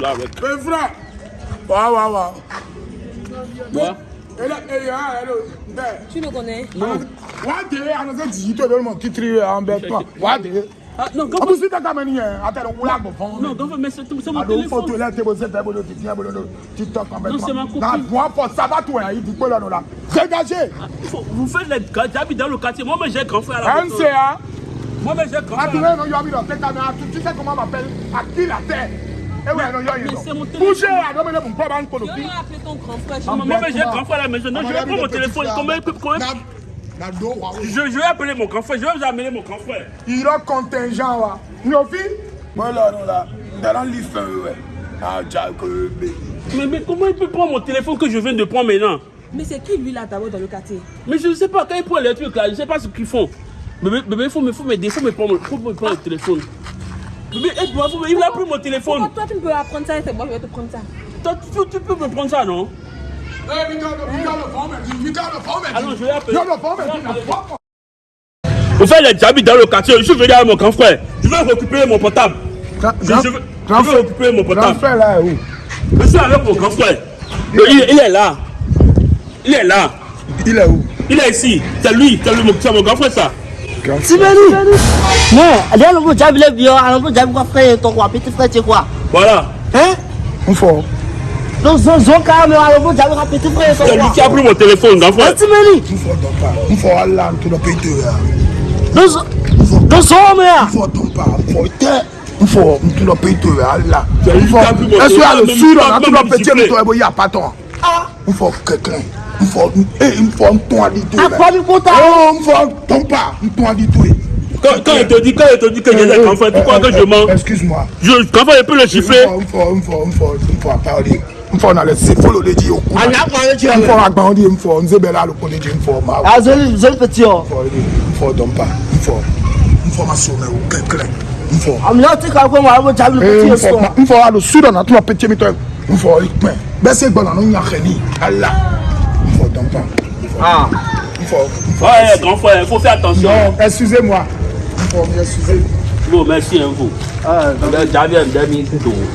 là avec. Mais frère, waouh, waouh, waouh. Là, hello, there. Tu le connais Non. Tu. Ah, non, plus, si attends, on l'a bon. Non, mais c'est c'est mon téléphone. te laisser bosser, faire boulot, tu viens, tu t'en Non, c'est ma copine. Non, moi, pour ça va, toi, il dit quoi là, là. Dégagez. Il faut- Vous faites les gars, j'habite dans le quartier. Moi, mais j'ai grand frère à la maison. MCA. Moi, mais j'ai grand Ah, tu non, il mis dans cette caméra, tu tu sais comment on m'appelle? À qui la terre Eh non, il Mais mon. Bougez, non, mais là, mon vas appeler ton grand frère. Ah, Moi, mais j'ai grand frère à la maison. Non, je vais prendre mon téléphone. Comment il Je, je vais appeler mon grand frère. Je vais vous amener mon grand frère. Il a contingent, là. Nyofi Moi, là, non, là. Dans l'île, ouais. Ah, Jack, mais. Mais, mais comment il peut prendre mon téléphone que je viens de prendre maintenant? Mais c'est qui lui là d'abord dans le quartier? Mais je ne sais pas, quand ils prennent les trucs là, je ne sais pas ce qu'ils font. Bébé, bébé, il faut me, faut il me prendre, le- faut me prendre le téléphone. Bébé, aide-moi, me- il a pris mon téléphone. Pourquoi toi tu peux pas prendre ça et c'est moi je vais te prendre ça? Toi, tu, tu peux me prendre ça, non? Eh, Victor, Victor, le fond, mais Victor, le fond, mais Allons, je vais appeler. Victor, le fond, mais Vous faites les habits dans le quartier, je suis venu avec mon grand frère. Je vais récupérer mon portable. Je, je, vais- je vais récupérer mon Grand portable. frère, là, où? Je suis avec mon grand frère. Il, il est là. Il est là. Il est où? Il est ici. C'est lui, c'est lui, c'est mon grand frère ça. L'envoi diable le bio, à l'envoi diable quoi frère, ton quoi, petit frère, tu quoi. Voilà. Hein? On faut. Donc, calme, petit frère, ton quoi. pris mon téléphone. Sibeli. On faut donc pas. On faut tout le pays. Donc. On faut donc pas. On faut être. On faut tout le pays On Est-ce qu'il y a le sud, on a tout le petit, siffler. mais toi, il n'y a pas ton. On faut quelqu'un. On faut. Eh, il faut un ton à dit tout. À quoi du compte Oh, on faut un ton pas. Un ton à dit tout. Quand, quand il te dit, quand il te dit que j'ai des grand frère, tu crois que je mens Excuse-moi. Je, grand frère, il peut le chiffrer. Il faut, il faut, il faut, il faut parler. Il faut, on a laissé, il faut le dire au cou. Ah, là, quoi, tu Il faut as agrandir, il faut, on sait bien là, le connaît, il faut, ma, Ah, joli, joli petit homme. il faut, il faut, donc pas, il faut, il faut m'assumer au quelqu'un. Il faut. Ah, mais là, tu sais quoi, à l'envoi diable le Eh, petit il faut, homme. il faut, à le sud, on a tout le petit, mais toi, il faut, il faut, ben c'est bon, on a rien dit. Allah. Il faut. Il Ah. il faut, il faut. Ouais, grand frère, il faut faire attention. Non, excusez-moi. Il faut m'excuser. Bon, merci, hein, vous. Ah, J'avais un tout.